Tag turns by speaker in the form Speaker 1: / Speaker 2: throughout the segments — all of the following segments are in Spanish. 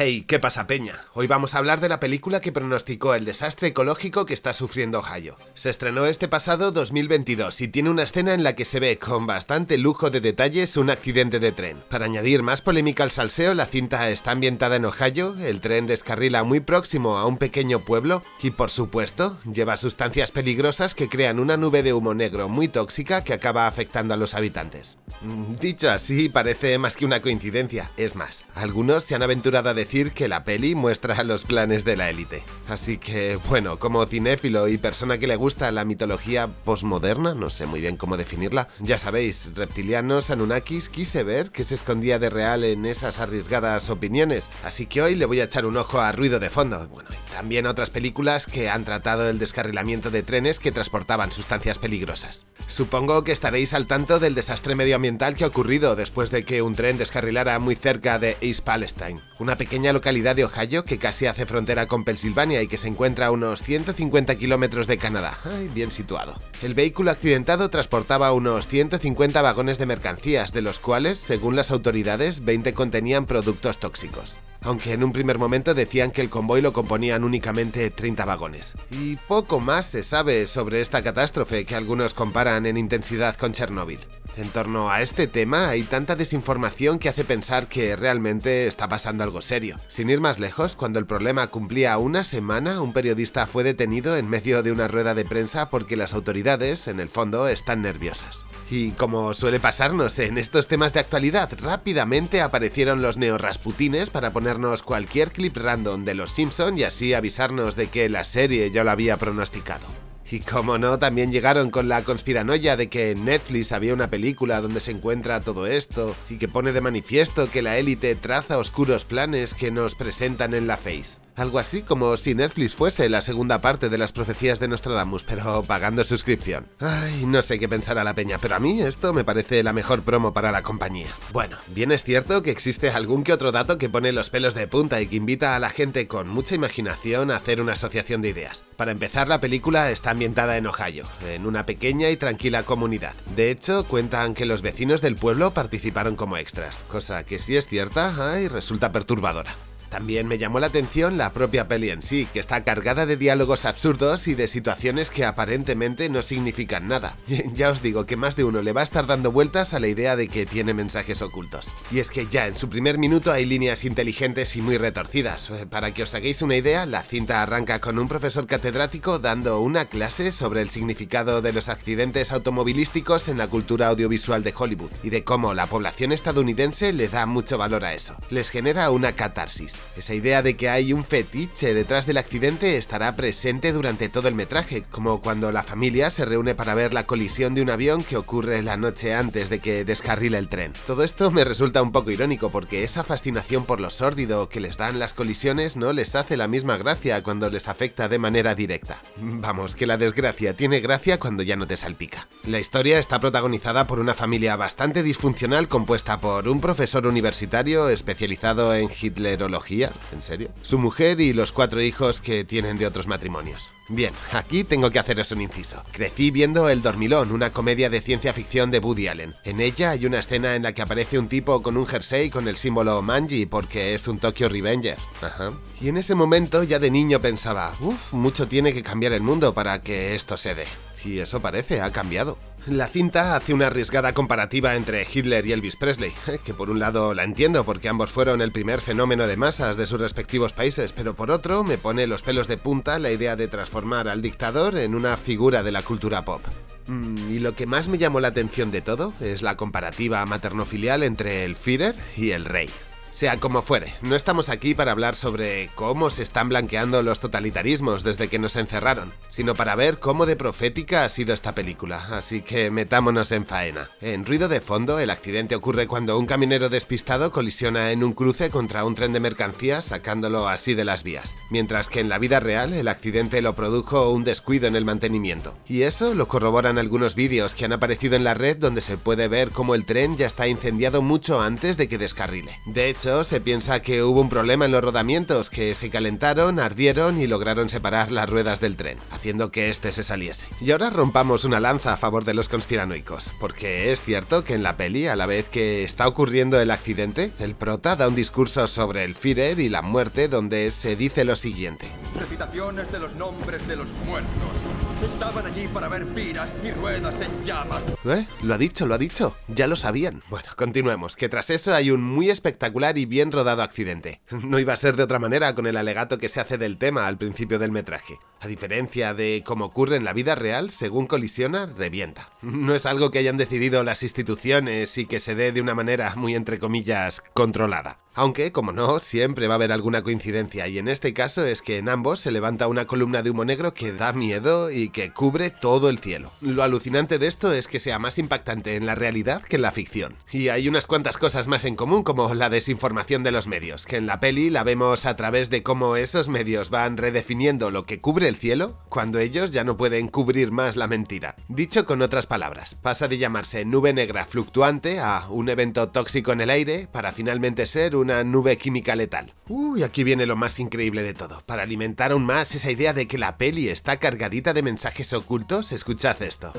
Speaker 1: Hey, ¿qué pasa peña? Hoy vamos a hablar de la película que pronosticó el desastre ecológico que está sufriendo Ohio. Se estrenó este pasado 2022 y tiene una escena en la que se ve con bastante lujo de detalles un accidente de tren. Para añadir más polémica al salseo, la cinta está ambientada en Ohio, el tren descarrila muy próximo a un pequeño pueblo y por supuesto lleva sustancias peligrosas que crean una nube de humo negro muy tóxica que acaba afectando a los habitantes. Mm, dicho así, parece más que una coincidencia, es más, algunos se han aventurado a decir que la peli muestra los planes de la élite. Así que, bueno, como cinéfilo y persona que le gusta la mitología posmoderna, no sé muy bien cómo definirla, ya sabéis, reptilianos, Anunnakis, quise ver qué se escondía de real en esas arriesgadas opiniones. Así que hoy le voy a echar un ojo a Ruido de Fondo. Bueno, y también otras películas que han tratado el descarrilamiento de trenes que transportaban sustancias peligrosas. Supongo que estaréis al tanto del desastre medioambiental que ha ocurrido después de que un tren descarrilara muy cerca de East Palestine, una pequeña localidad de Ohio que casi hace frontera con Pensilvania y que se encuentra a unos 150 kilómetros de Canadá. Bien situado. El vehículo accidentado transportaba unos 150 vagones de mercancías, de los cuales, según las autoridades, 20 contenían productos tóxicos aunque en un primer momento decían que el convoy lo componían únicamente 30 vagones. Y poco más se sabe sobre esta catástrofe que algunos comparan en intensidad con Chernóbil. En torno a este tema hay tanta desinformación que hace pensar que realmente está pasando algo serio. Sin ir más lejos, cuando el problema cumplía una semana, un periodista fue detenido en medio de una rueda de prensa porque las autoridades, en el fondo, están nerviosas. Y como suele pasarnos en estos temas de actualidad, rápidamente aparecieron los neorrasputines para ponernos cualquier clip random de los Simpson y así avisarnos de que la serie ya lo había pronosticado. Y como no, también llegaron con la conspiranoia de que en Netflix había una película donde se encuentra todo esto y que pone de manifiesto que la élite traza oscuros planes que nos presentan en la Face. Algo así como si Netflix fuese la segunda parte de las profecías de Nostradamus, pero pagando suscripción. Ay, no sé qué pensar a la peña, pero a mí esto me parece la mejor promo para la compañía. Bueno, bien es cierto que existe algún que otro dato que pone los pelos de punta y que invita a la gente con mucha imaginación a hacer una asociación de ideas. Para empezar, la película está ambientada en Ohio, en una pequeña y tranquila comunidad. De hecho, cuentan que los vecinos del pueblo participaron como extras, cosa que si es cierta, ay, resulta perturbadora. También me llamó la atención la propia peli en sí, que está cargada de diálogos absurdos y de situaciones que aparentemente no significan nada. ya os digo que más de uno le va a estar dando vueltas a la idea de que tiene mensajes ocultos. Y es que ya en su primer minuto hay líneas inteligentes y muy retorcidas. Eh, para que os hagáis una idea, la cinta arranca con un profesor catedrático dando una clase sobre el significado de los accidentes automovilísticos en la cultura audiovisual de Hollywood y de cómo la población estadounidense le da mucho valor a eso. Les genera una catarsis. Esa idea de que hay un fetiche detrás del accidente estará presente durante todo el metraje, como cuando la familia se reúne para ver la colisión de un avión que ocurre la noche antes de que descarrile el tren. Todo esto me resulta un poco irónico porque esa fascinación por lo sórdido que les dan las colisiones no les hace la misma gracia cuando les afecta de manera directa. Vamos, que la desgracia tiene gracia cuando ya no te salpica. La historia está protagonizada por una familia bastante disfuncional compuesta por un profesor universitario especializado en hitlerología ¿En serio? Su mujer y los cuatro hijos que tienen de otros matrimonios. Bien, aquí tengo que haceros un inciso. Crecí viendo El Dormilón, una comedia de ciencia ficción de Woody Allen. En ella hay una escena en la que aparece un tipo con un jersey con el símbolo Manji porque es un Tokyo Revenger. Ajá. Y en ese momento ya de niño pensaba, uff, mucho tiene que cambiar el mundo para que esto se dé. Y eso parece, ha cambiado. La cinta hace una arriesgada comparativa entre Hitler y Elvis Presley, que por un lado la entiendo porque ambos fueron el primer fenómeno de masas de sus respectivos países, pero por otro me pone los pelos de punta la idea de transformar al dictador en una figura de la cultura pop. Mm, y lo que más me llamó la atención de todo es la comparativa maternofilial entre el Führer y el rey. Sea como fuere, no estamos aquí para hablar sobre cómo se están blanqueando los totalitarismos desde que nos encerraron, sino para ver cómo de profética ha sido esta película, así que metámonos en faena. En ruido de fondo, el accidente ocurre cuando un camionero despistado colisiona en un cruce contra un tren de mercancías sacándolo así de las vías, mientras que en la vida real el accidente lo produjo un descuido en el mantenimiento. Y eso lo corroboran algunos vídeos que han aparecido en la red donde se puede ver cómo el tren ya está incendiado mucho antes de que descarrile. De hecho, se piensa que hubo un problema en los rodamientos, que se calentaron, ardieron y lograron separar las ruedas del tren, haciendo que este se saliese. Y ahora rompamos una lanza a favor de los conspiranoicos, porque es cierto que en la peli, a la vez que está ocurriendo el accidente, el prota da un discurso sobre el Führer y la muerte donde se dice lo siguiente.
Speaker 2: Recitaciones de los nombres de los muertos. Estaban allí para ver piras y ruedas en llamas.
Speaker 1: ¿Eh? Lo ha dicho, lo ha dicho. Ya lo sabían. Bueno, continuemos, que tras eso hay un muy espectacular y bien rodado accidente. No iba a ser de otra manera con el alegato que se hace del tema al principio del metraje. A diferencia de como ocurre en la vida real, según colisiona, revienta. No es algo que hayan decidido las instituciones y que se dé de una manera muy entre comillas controlada. Aunque, como no, siempre va a haber alguna coincidencia y en este caso es que en ambos se levanta una columna de humo negro que da miedo y que cubre todo el cielo. Lo alucinante de esto es que sea más impactante en la realidad que en la ficción. Y hay unas cuantas cosas más en común como la desinformación de los medios, que en la peli la vemos a través de cómo esos medios van redefiniendo lo que cubre el cielo cuando ellos ya no pueden cubrir más la mentira. Dicho con otras palabras, pasa de llamarse nube negra fluctuante a un evento tóxico en el aire para finalmente ser un una nube química letal. Uy, aquí viene lo más increíble de todo. Para alimentar aún más esa idea de que la peli está cargadita de mensajes ocultos, escuchad esto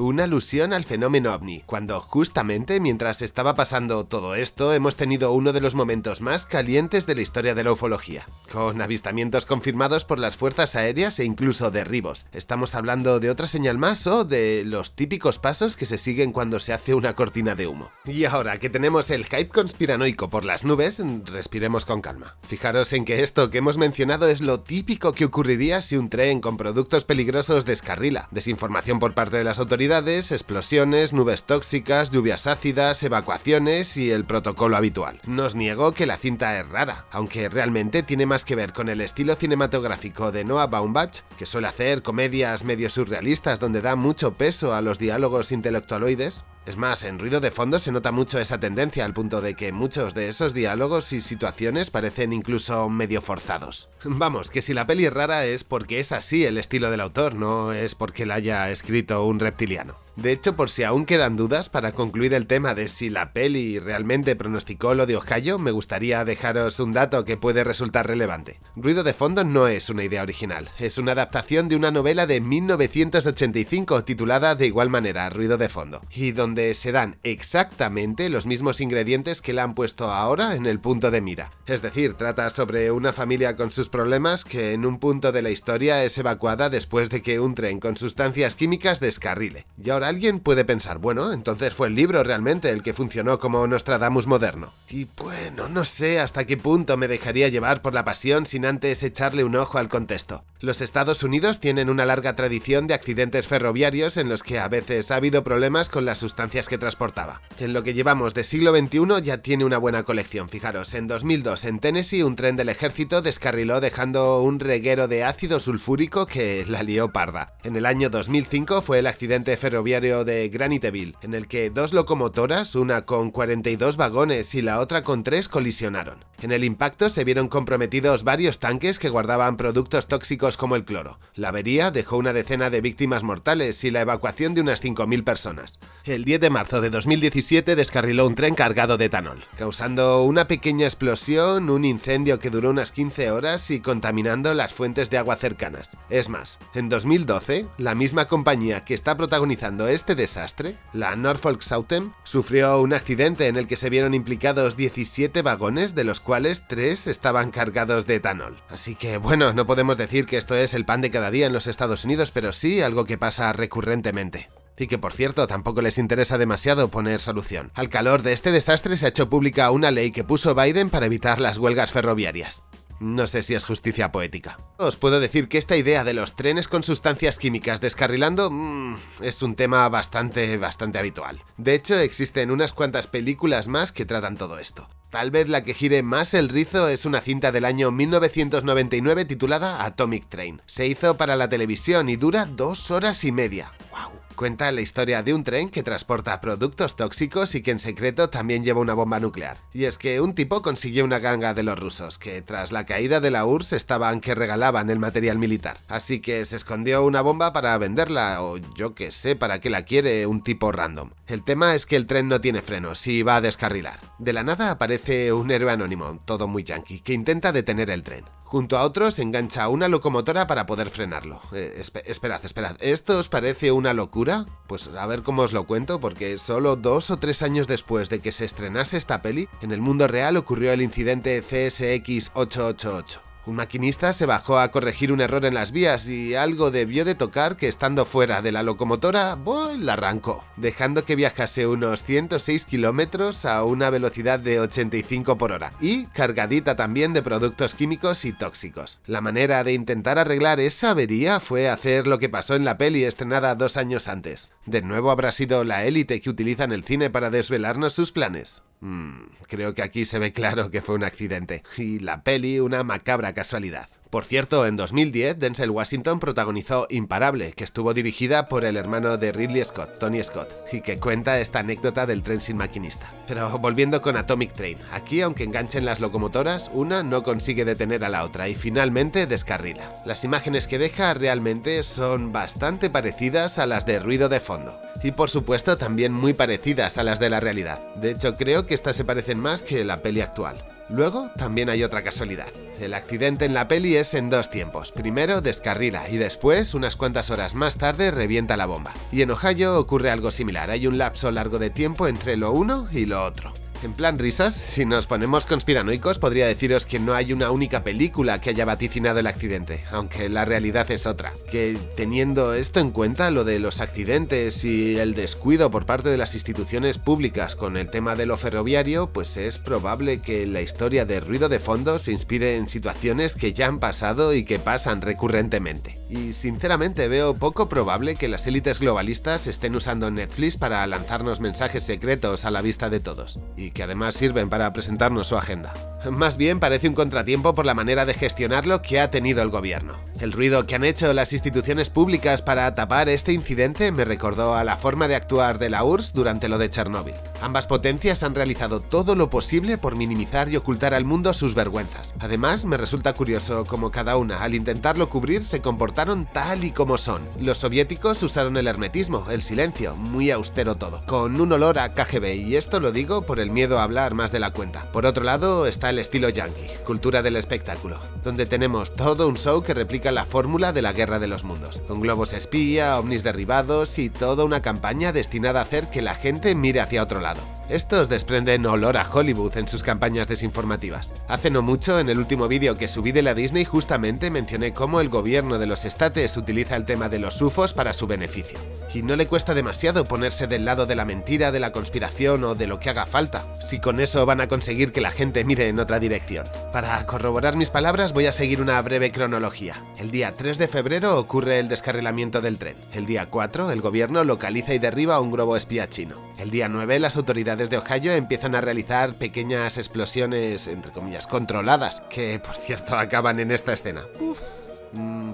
Speaker 1: una alusión al fenómeno ovni, cuando justamente mientras estaba pasando todo esto hemos tenido uno de los momentos más calientes de la historia de la ufología, con avistamientos confirmados por las fuerzas aéreas e incluso derribos. ¿Estamos hablando de otra señal más o de los típicos pasos que se siguen cuando se hace una cortina de humo? Y ahora que tenemos el hype conspiranoico por las nubes, respiremos con calma. Fijaros en que esto que hemos mencionado es lo típico que ocurriría si un tren con productos peligrosos descarrila, desinformación por parte de las autoridades explosiones, nubes tóxicas, lluvias ácidas, evacuaciones y el protocolo habitual. No os niego que la cinta es rara, aunque realmente tiene más que ver con el estilo cinematográfico de Noah Baumbach, que suele hacer comedias medio surrealistas donde da mucho peso a los diálogos intelectualoides, es más, en ruido de fondo se nota mucho esa tendencia al punto de que muchos de esos diálogos y situaciones parecen incluso medio forzados. Vamos, que si la peli es rara es porque es así el estilo del autor, no es porque la haya escrito un reptiliano. De hecho, por si aún quedan dudas, para concluir el tema de si la peli realmente pronosticó lo de Ohio, me gustaría dejaros un dato que puede resultar relevante. Ruido de fondo no es una idea original, es una adaptación de una novela de 1985 titulada de igual manera, Ruido de fondo, y donde se dan exactamente los mismos ingredientes que la han puesto ahora en el punto de mira. Es decir, trata sobre una familia con sus problemas que en un punto de la historia es evacuada después de que un tren con sustancias químicas descarrile. Y ahora alguien puede pensar, bueno, entonces fue el libro realmente el que funcionó como Nostradamus moderno. Y bueno, no sé hasta qué punto me dejaría llevar por la pasión sin antes echarle un ojo al contexto. Los Estados Unidos tienen una larga tradición de accidentes ferroviarios en los que a veces ha habido problemas con las sustancias que transportaba. En lo que llevamos de siglo XXI ya tiene una buena colección, fijaros, en 2002 en Tennessee un tren del ejército descarriló dejando un reguero de ácido sulfúrico que la lió parda. En el año 2005 fue el accidente ferroviario de Graniteville, en el que dos locomotoras, una con 42 vagones y la otra con 3, colisionaron. En el impacto se vieron comprometidos varios tanques que guardaban productos tóxicos como el cloro. La avería dejó una decena de víctimas mortales y la evacuación de unas 5.000 personas. El 10 de marzo de 2017 descarriló un tren cargado de etanol, causando una pequeña explosión, un incendio que duró unas 15 horas y contaminando las fuentes de agua cercanas. Es más, en 2012, la misma compañía que está protagonizando este desastre, la Norfolk Southern, sufrió un accidente en el que se vieron implicados 17 vagones, de los cuales 3 estaban cargados de etanol. Así que bueno, no podemos decir que esto es el pan de cada día en los Estados Unidos, pero sí algo que pasa recurrentemente y que por cierto tampoco les interesa demasiado poner solución. Al calor de este desastre se ha hecho pública una ley que puso Biden para evitar las huelgas ferroviarias. No sé si es justicia poética. Os puedo decir que esta idea de los trenes con sustancias químicas descarrilando mmm, es un tema bastante, bastante habitual. De hecho, existen unas cuantas películas más que tratan todo esto. Tal vez la que gire más el rizo es una cinta del año 1999 titulada Atomic Train. Se hizo para la televisión y dura dos horas y media. ¡Wow! Cuenta la historia de un tren que transporta productos tóxicos y que en secreto también lleva una bomba nuclear. Y es que un tipo consiguió una ganga de los rusos, que tras la caída de la URSS estaban que regalaban el material militar. Así que se escondió una bomba para venderla, o yo que sé para qué la quiere un tipo random. El tema es que el tren no tiene frenos y va a descarrilar. De la nada aparece un héroe anónimo, todo muy yankee, que intenta detener el tren. Junto a otros engancha una locomotora para poder frenarlo. Eh, esperad, esperad, ¿esto os parece una locura? Pues a ver cómo os lo cuento, porque solo dos o tres años después de que se estrenase esta peli, en el mundo real ocurrió el incidente CSX 888. Un maquinista se bajó a corregir un error en las vías y algo debió de tocar que estando fuera de la locomotora, la arrancó, dejando que viajase unos 106 kilómetros a una velocidad de 85 por hora y cargadita también de productos químicos y tóxicos. La manera de intentar arreglar esa avería fue hacer lo que pasó en la peli estrenada dos años antes. De nuevo habrá sido la élite que utilizan el cine para desvelarnos sus planes. Mm, creo que aquí se ve claro que fue un accidente, y la peli una macabra casualidad. Por cierto, en 2010 Denzel Washington protagonizó Imparable, que estuvo dirigida por el hermano de Ridley Scott, Tony Scott, y que cuenta esta anécdota del tren sin maquinista. Pero volviendo con Atomic Train, aquí aunque enganchen las locomotoras, una no consigue detener a la otra y finalmente descarrila. Las imágenes que deja realmente son bastante parecidas a las de ruido de fondo y por supuesto también muy parecidas a las de la realidad. De hecho creo que estas se parecen más que la peli actual. Luego, también hay otra casualidad. El accidente en la peli es en dos tiempos. Primero descarrila y después, unas cuantas horas más tarde, revienta la bomba. Y en Ohio ocurre algo similar, hay un lapso largo de tiempo entre lo uno y lo otro. En plan risas, si nos ponemos conspiranoicos, podría deciros que no hay una única película que haya vaticinado el accidente, aunque la realidad es otra. Que teniendo esto en cuenta, lo de los accidentes y el descuido por parte de las instituciones públicas con el tema de lo ferroviario, pues es probable que la historia de ruido de fondo se inspire en situaciones que ya han pasado y que pasan recurrentemente. Y sinceramente veo poco probable que las élites globalistas estén usando Netflix para lanzarnos mensajes secretos a la vista de todos que además sirven para presentarnos su agenda. Más bien parece un contratiempo por la manera de gestionarlo que ha tenido el gobierno. El ruido que han hecho las instituciones públicas para tapar este incidente me recordó a la forma de actuar de la URSS durante lo de Chernóbil. Ambas potencias han realizado todo lo posible por minimizar y ocultar al mundo sus vergüenzas. Además, me resulta curioso cómo cada una, al intentarlo cubrir, se comportaron tal y como son. Los soviéticos usaron el hermetismo, el silencio, muy austero todo, con un olor a KGB, y esto lo digo por el miedo a hablar más de la cuenta. Por otro lado está el estilo yankee, cultura del espectáculo, donde tenemos todo un show que replica la fórmula de la guerra de los mundos, con globos espía, ovnis derribados y toda una campaña destinada a hacer que la gente mire hacia otro lado estos desprenden olor a Hollywood en sus campañas desinformativas. Hace no mucho, en el último vídeo que subí de la Disney, justamente mencioné cómo el gobierno de los estates utiliza el tema de los UFOs para su beneficio. Y no le cuesta demasiado ponerse del lado de la mentira, de la conspiración o de lo que haga falta, si con eso van a conseguir que la gente mire en otra dirección. Para corroborar mis palabras voy a seguir una breve cronología. El día 3 de febrero ocurre el descarrilamiento del tren. El día 4, el gobierno localiza y derriba un globo espía chino. El día 9, las autoridades de Ohio empiezan a realizar pequeñas explosiones, entre comillas, controladas, que por cierto acaban en esta escena. Mm,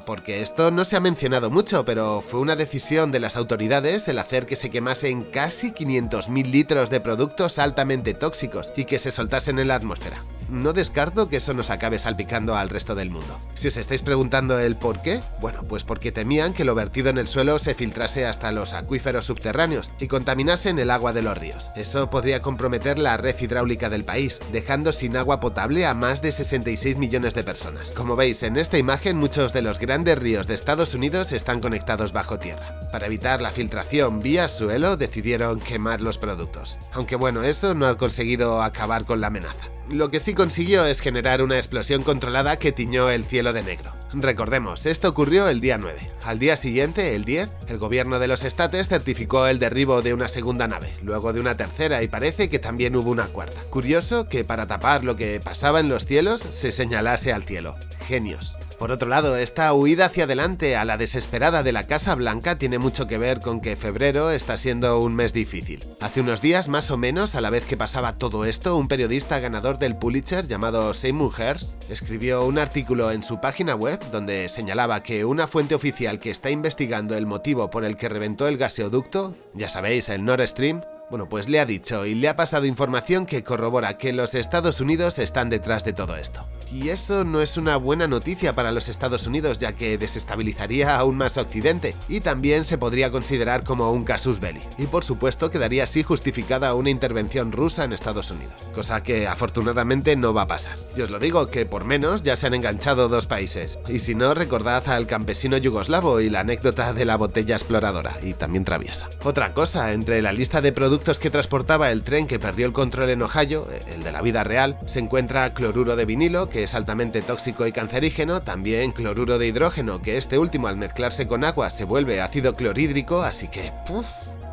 Speaker 1: porque esto no se ha mencionado mucho, pero fue una decisión de las autoridades el hacer que se quemasen casi 500.000 litros de productos altamente tóxicos y que se soltasen en la atmósfera no descarto que eso nos acabe salpicando al resto del mundo. Si os estáis preguntando el por qué, bueno, pues porque temían que lo vertido en el suelo se filtrase hasta los acuíferos subterráneos y contaminasen el agua de los ríos. Eso podría comprometer la red hidráulica del país, dejando sin agua potable a más de 66 millones de personas. Como veis en esta imagen, muchos de los grandes ríos de Estados Unidos están conectados bajo tierra. Para evitar la filtración vía suelo, decidieron quemar los productos. Aunque bueno, eso no ha conseguido acabar con la amenaza. Lo que sí consiguió es generar una explosión controlada que tiñó el cielo de negro. Recordemos, esto ocurrió el día 9. Al día siguiente, el 10, el gobierno de los estates certificó el derribo de una segunda nave, luego de una tercera y parece que también hubo una cuarta. Curioso que para tapar lo que pasaba en los cielos se señalase al cielo. Genios. Por otro lado, esta huida hacia adelante a la desesperada de la Casa Blanca tiene mucho que ver con que febrero está siendo un mes difícil. Hace unos días, más o menos, a la vez que pasaba todo esto, un periodista ganador del Pulitzer llamado Seymour Hersh escribió un artículo en su página web donde señalaba que una fuente oficial que está investigando el motivo por el que reventó el gaseoducto, ya sabéis, el Nord Stream, bueno, pues le ha dicho y le ha pasado información que corrobora que los Estados Unidos están detrás de todo esto. Y eso no es una buena noticia para los Estados Unidos ya que desestabilizaría aún más Occidente y también se podría considerar como un casus belli. Y por supuesto quedaría así justificada una intervención rusa en Estados Unidos, cosa que afortunadamente no va a pasar. Y os lo digo que por menos ya se han enganchado dos países. Y si no, recordad al campesino yugoslavo y la anécdota de la botella exploradora y también traviesa. Otra cosa, entre la lista de productos que transportaba el tren que perdió el control en Ohio, el de la vida real, se encuentra cloruro de vinilo, que es altamente tóxico y cancerígeno, también cloruro de hidrógeno, que este último al mezclarse con agua se vuelve ácido clorhídrico, así que... Puff,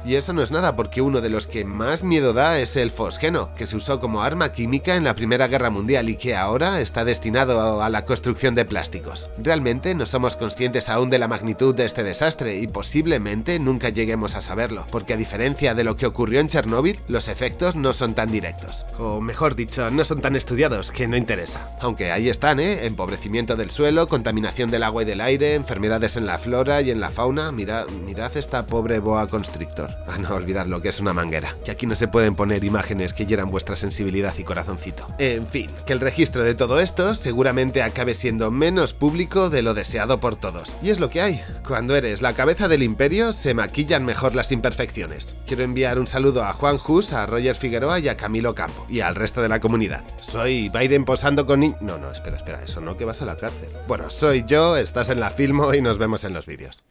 Speaker 1: y eso no es nada porque uno de los que más miedo da es el fosgeno, que se usó como arma química en la Primera Guerra Mundial y que ahora está destinado a la construcción de plásticos. Realmente no somos conscientes aún de la magnitud de este desastre y posiblemente nunca lleguemos a saberlo, porque a diferencia de lo que ocurrió en Chernóbil, los efectos no son tan directos. O mejor dicho, no son tan estudiados, que no interesa. Aunque ahí están, ¿eh? Empobrecimiento del suelo, contaminación del agua y del aire, enfermedades en la flora y en la fauna. Mirad, mirad esta pobre boa constrictor. A no olvidar lo que es una manguera, que aquí no se pueden poner imágenes que hieran vuestra sensibilidad y corazoncito. En fin, que el registro de todo esto seguramente acabe siendo menos público de lo deseado por todos. Y es lo que hay. Cuando eres la cabeza del imperio, se maquillan mejor las imperfecciones. Quiero enviar un saludo a Juan Hus, a Roger Figueroa y a Camilo Campo, y al resto de la comunidad. Soy Biden posando con No, no, espera, espera, eso no, que vas a la cárcel. Bueno, soy yo, estás en la Filmo y nos vemos en los vídeos.